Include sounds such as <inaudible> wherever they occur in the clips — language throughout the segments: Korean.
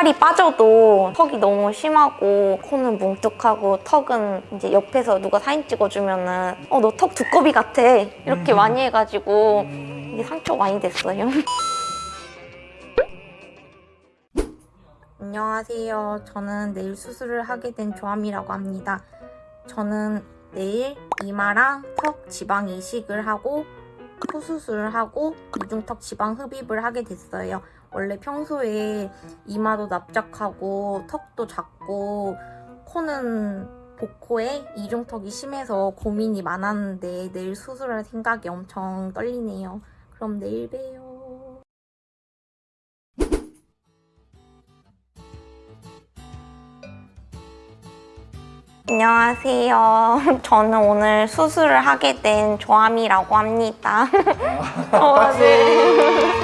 살이 빠져도 턱이 너무 심하고 코는 뭉툭하고 턱은 이제 옆에서 누가 사진 찍어주면은 어 너 턱 두꺼비 같아 이렇게 많이 해가지고 이게 상처 많이 됐어요. <laughs> 안녕하세요. 저는 내일 수술을 하게 된 조함이라고 합니다. 저는 내일 이마랑 턱 지방 이식을 하고 코 수술을 하고 이중턱 지방 흡입을 하게 됐어요. 원래 평소에 이마도 납작하고 턱도 작고 코는 복코에 이중턱이 심해서 고민이 많았는데 내일 수술할 생각이 엄청 떨리네요. 그럼 내일 봬요. 안녕하세요. <laughs> 저는 오늘 수술을 하게 된 조함이라고 합니다. <laughs> 어, 네.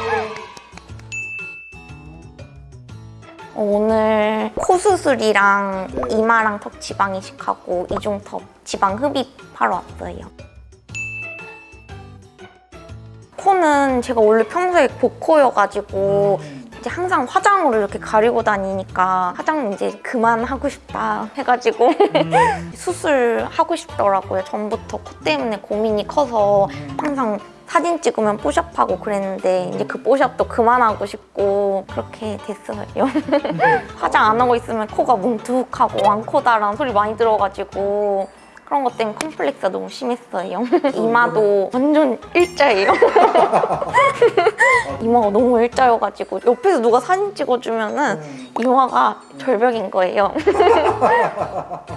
오늘 코 수술이랑 이마랑 턱 지방 이식하고 이중턱 지방 흡입하러 왔어요. 코는 제가 원래 평소에 복코여가지고 이제 항상 화장으로 이렇게 가리고 다니니까 화장 이제 그만하고 싶다 해가지고 <laughs> 수술하고 싶더라고요. 전부터 코 때문에 고민이 커서 항상 사진 찍으면 뽀샵하고 그랬는데 이제 그 뽀샵도 그만하고 싶고 그렇게 됐어요. <laughs> 화장 안 하고 있으면 코가 뭉툭하고 왕코다라는 소리 많이 들어가지고 그런 것 때문에 컴플렉스가 너무 심했어요. <laughs> 이마도 완전 일자예요. <laughs> 이마가 너무 일자여가지고 옆에서 누가 사진 찍어주면 은 이마가 절벽인 거예요.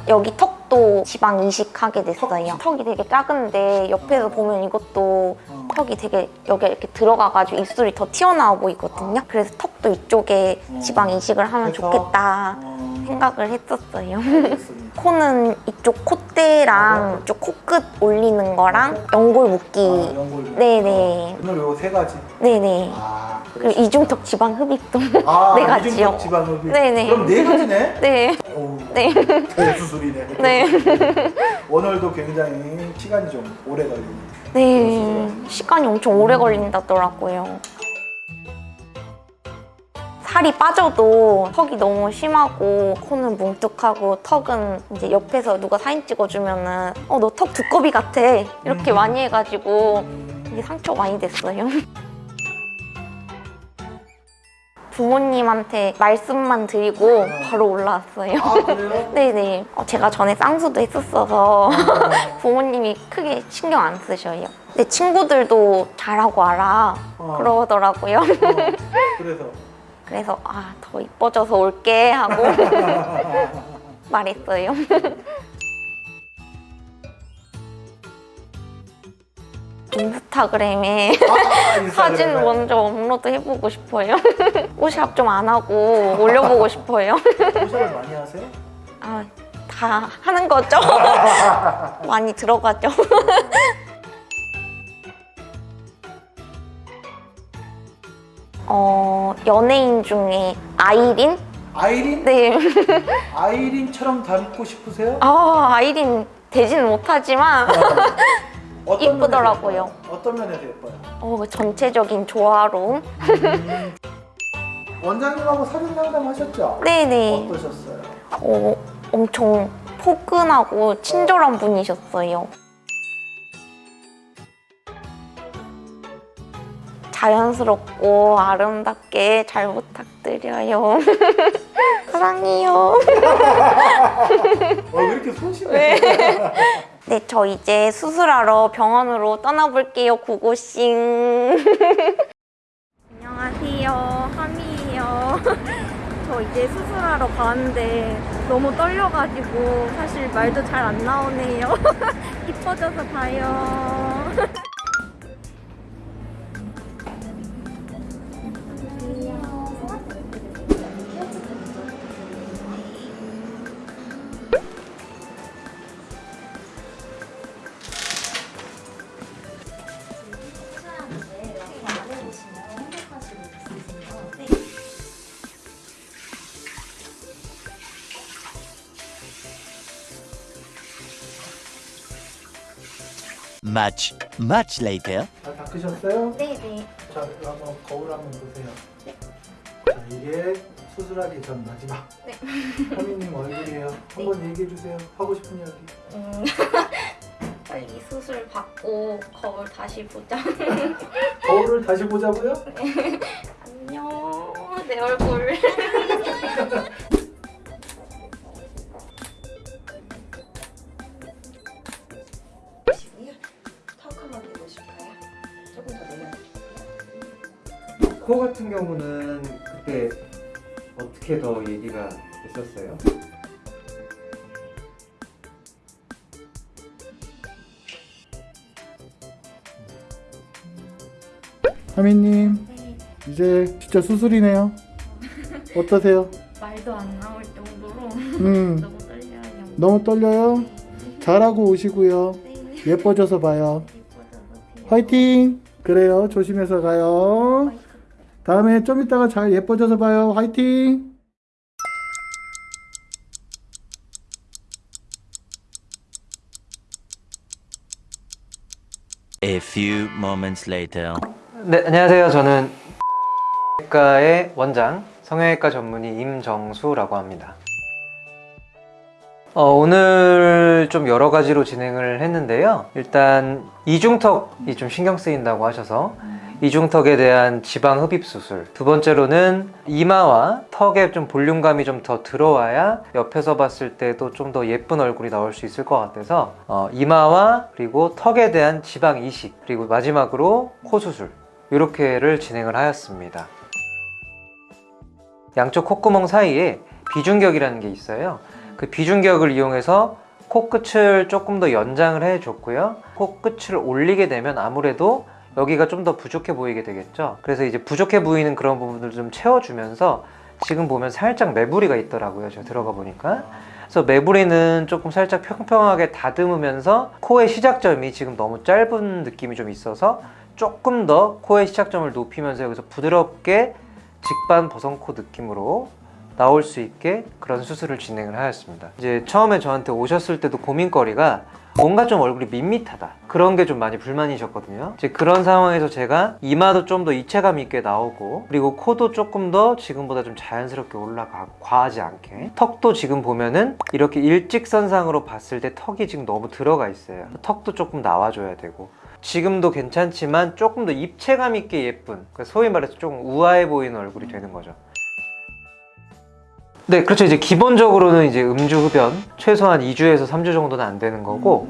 여기 턱도 지방 이식하게 됐어요. 턱이 되게 작은데 옆에서 보면 이것도 턱이 되게 여기 이렇게 들어가가지고 입술이 더 튀어나와 보이거든요. 그래서 턱도 이쪽에 지방 이식을 하면? 좋겠다 어, 생각을 했었어요. <laughs> 코는 이쪽 콧대랑 이쪽 코끝 올리는 거랑 연골 묶기. 아. 네네. 오늘 요 세 가지. 네네. 아, 그리고 이중턱 지방 흡입도 아, <laughs> 네 가지요. 이중턱 지방 흡입. 네네. 그럼 네 가지네. <laughs> 네. 오, 네. 대수술이네. 네. 오늘도 굉장히 시간이 좀 오래 걸리네. 네. 시간이 엄청 오래 걸린다더라고요. 살이 빠져도 턱이 너무 심하고 코는 뭉툭하고 턱은 이제 옆에서 누가 사진 찍어주면은 어 너 턱 두꺼비 같아 이렇게 음. 많이 해가지고 이게 상처 많이 됐어요. <laughs> 부모님한테 말씀만 드리고 바로 올라왔어요. 아? <laughs> 네네. 어, 제가 전에 쌍수도 했었어서 <laughs> 부모님이 크게 신경 안 쓰셔요. 내 친구들도 잘하고 알아. 어. 그러더라고요. 어, <laughs> 그래서 그래서 아, 더 이뻐져서 올게 하고 말했어요. 인스타그램에 아, 인스타그램에. 사진 먼저 업로드 해보고 싶어요. <laughs> 옷샵 좀 안 하고 올려보고 싶어요. <laughs> 포샵을 많이 하세요? 아, 다 하는 거죠? <laughs> 많이 들어가죠? 어, 연예인 중에 아이린? 아이린? 네. 아이린처럼 닮고 싶으세요? 아, 아이린 되지는 못하지만 예뻐요? 어떤 면에서 예뻐요? 어, 그 전체적인 조화로움? 음, <laughs> 원장님하고 사진 상담하셨죠? 네네. 어떠셨어요? 어, 엄청 포근하고 친절한 분이셨어요. 자연스럽고 아름답게 잘 부탁드려요. <laughs> 사랑해요. <laughs> 어, 왜 이렇게 소심해? 네, 저 이제 수술하러 병원으로 떠나볼게요, 구고싱. <laughs> 안녕하세요, 하미예요. <laughs> 저 이제 수술하러 가는데 너무 떨려가지고 사실 말도 잘 안 나오네요. <laughs> 이뻐져서 봐요. Much, much later. 잘 닦으셨어요? 네네. 자, 이거 한번 거울 한번 보세요. 자, 이게 수술하기 전 마지막. 네. <laughs> 하민님 얼굴이에요. 한번 얘기해 주세요. 하고 싶은 이야기. 음, <laughs> 빨리 수술 받고 거울 다시 보자. <laughs> 거울을 다시 보자고요? 안녕, 내 얼굴. 코 같은 경우는 그때 어떻게 더 얘기가 됐었어요? 하민님 이제 진짜 수술이네요. 어떠세요? <laughs> 말도 안 나올 정도로 음 <laughs> 너무 떨려요. 너무 떨려요. 잘하고 오시고요. 네, 예뻐져서 봐요. 예뻐져서 화이팅! 그래요. 조심해서 가요. 다음에 좀 이따가 잘 예뻐져서 봐요. 화이팅! A few moments later. 네, 안녕하세요. 저는 성형외과의 원장, 성형외과 전문의 임정수라고 합니다. 어, 오늘 좀 여러 가지로 진행을 했는데요. 일단 이중턱이 좀 신경 쓰인다고 하셔서 이중턱에 대한 지방 흡입 수술. 두 번째로는 이마와 턱에 좀 볼륨감이 좀 더 들어와야 옆에서 봤을 때도 좀 더 예쁜 얼굴이 나올 수 있을 것 같아서 어, 이마와 그리고 턱에 대한 지방 이식 그리고 마지막으로 코 수술 이렇게를 진행을 하였습니다. 양쪽 콧구멍 사이에 비중격이라는 게 있어요. 그 비중격을 이용해서 코끝을 조금 더 연장을 해줬고요. 코끝을 올리게 되면 아무래도 여기가 좀 더 부족해 보이게 되겠죠. 그래서 이제 부족해 보이는 그런 부분들을 좀 채워주면서 지금 보면 살짝 매부리가 있더라고요. 제가 들어가 보니까. 그래서 매부리는 조금 살짝 평평하게 다듬으면서 코의 시작점이 지금 너무 짧은 느낌이 좀 있어서 조금 더 코의 시작점을 높이면서 여기서 부드럽게 직반 버선코 느낌으로 나올 수 있게 그런 수술을 진행을 하였습니다. 이제 처음에 저한테 오셨을 때도 고민거리가 뭔가 좀 얼굴이 밋밋하다. 그런 게 좀 많이 불만이셨거든요. 이제 그런 상황에서 제가 이마도 좀 더 입체감 있게 나오고 그리고 코도 조금 더 지금보다 좀 자연스럽게 올라가고 과하지 않게. 턱도 지금 보면은 이렇게 일직선상으로 봤을 때 턱이 지금 너무 들어가 있어요. 턱도 조금 나와줘야 되고. 지금도 괜찮지만 조금 더 입체감 있게 예쁜 그러니까 소위 말해서 조금 우아해 보이는 얼굴이 되는 거죠 네, 그렇죠. 이제 기본적으로는 이제 음주 흡연 최소한 2주에서 3주 정도는 안 되는 거고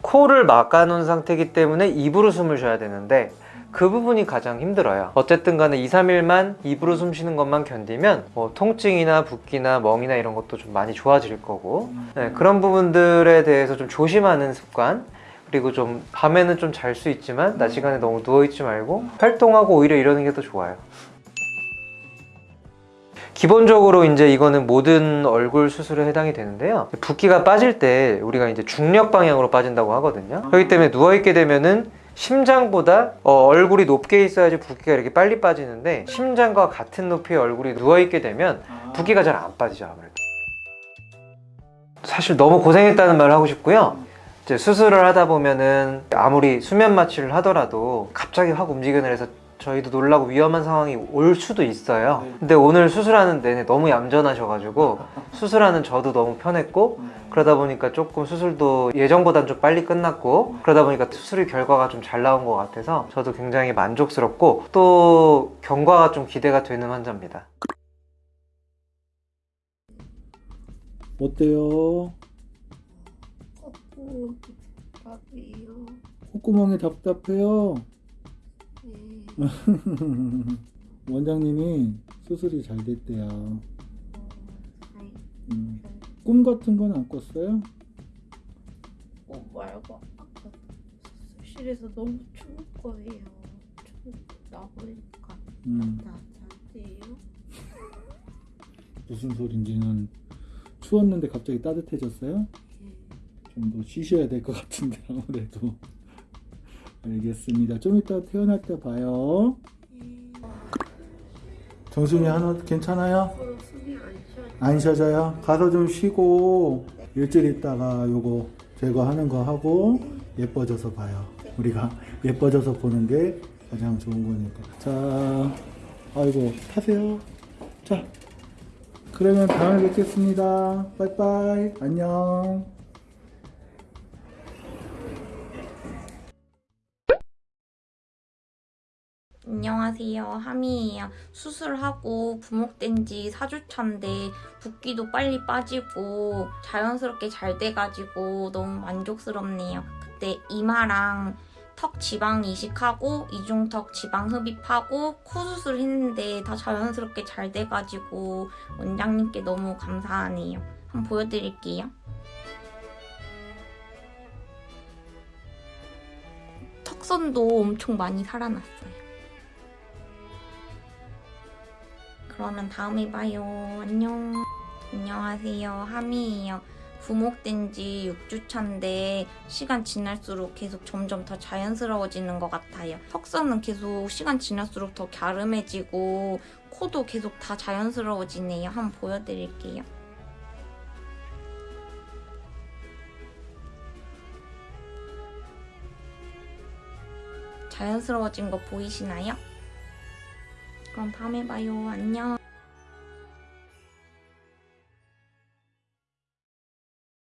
코를 막아놓은 상태이기 때문에 입으로 숨을 쉬어야 되는데 그 부분이 가장 힘들어요. 어쨌든 간에 2, 3일만 입으로 숨 쉬는 것만 견디면 뭐 통증이나 붓기나 멍이나 이런 것도 좀 많이 좋아질 거고 네, 그런 부분들에 대해서 좀 조심하는 습관 그리고 좀 밤에는 좀 잘 수 있지만 낮 시간에 너무 누워있지 말고 활동하고 오히려 이러는 게 더 좋아요. 기본적으로 이제 이거는 모든 얼굴 수술에 해당이 되는데요. 붓기가 빠질 때 우리가 이제 중력 방향으로 빠진다고 하거든요. 그렇기 때문에 누워 있게 되면은 심장보다 어, 얼굴이 높게 있어야지 붓기가 이렇게 빨리 빠지는데 심장과 같은 높이의 얼굴이 누워 있게 되면 붓기가 잘 안 빠지죠 아무래도. 사실 너무 고생했다는 말을 하고 싶고요. 이제 수술을 하다 보면은 아무리 수면 마취를 하더라도 갑자기 확 움직여내서 저희도 놀라고 위험한 상황이 올 수도 있어요. 근데 오늘 수술하는 내내 너무 얌전하셔가지고 수술하는 저도 너무 편했고 그러다 보니까 조금 수술도 예정보단 좀 빨리 끝났고 그러다 보니까 수술 결과가 좀 잘 나온 것 같아서 저도 굉장히 만족스럽고 또 경과가 좀 기대가 되는 환자입니다. 어때요? 콧구. 콧구멍이 답답해요. 네. <laughs> 원장님이 수술이 잘 됐대요. 음. 꿈 같은 건 안 꿨어요? 어, 말고 아까 수술실에서 너무 추울 거예요. 추 나보니까 음. 나한테요. <laughs> 무슨 소린지는 추웠는데 갑자기 따뜻해졌어요? 좀더 쉬셔야 될 것 같은데 아무래도 알겠습니다. 좀 이따 태어날 때 봐요. 정순이 하나 괜찮아요? 안 쉬어져요? 가서 좀 쉬고 일주일 있다가 요거 제거하는 거 하고 예뻐져서 봐요. 우리가 <laughs> 예뻐져서 보는 게 가장 좋은 거니까. 자, 아이고 타세요. 자, 그러면 다음에 뵙겠습니다. 빠이빠이. 안녕. 안녕하세요. 하미예요. 수술하고 부목된 지 4주차인데 붓기도 빨리 빠지고 자연스럽게 잘 돼가지고 너무 만족스럽네요. 그때 이마랑 턱 지방 이식하고 이중턱 지방 흡입하고 코 수술 했는데 다 자연스럽게 잘 돼가지고 원장님께 너무 감사하네요. 한번 보여드릴게요. 턱선도 엄청 많이 살아났어요. 그러면 다음에 봐요. 안녕. 안녕하세요. 하미예요. 부목된 지 6주차인데 시간 지날수록 계속 점점 더 자연스러워지는 것 같아요. 턱선은 계속 시간 지날수록 더 갸름해지고 코도 계속 다 자연스러워지네요. 한번 보여드릴게요. 자연스러워진 거 보이시나요? 그럼 다음에 봐요. 안녕.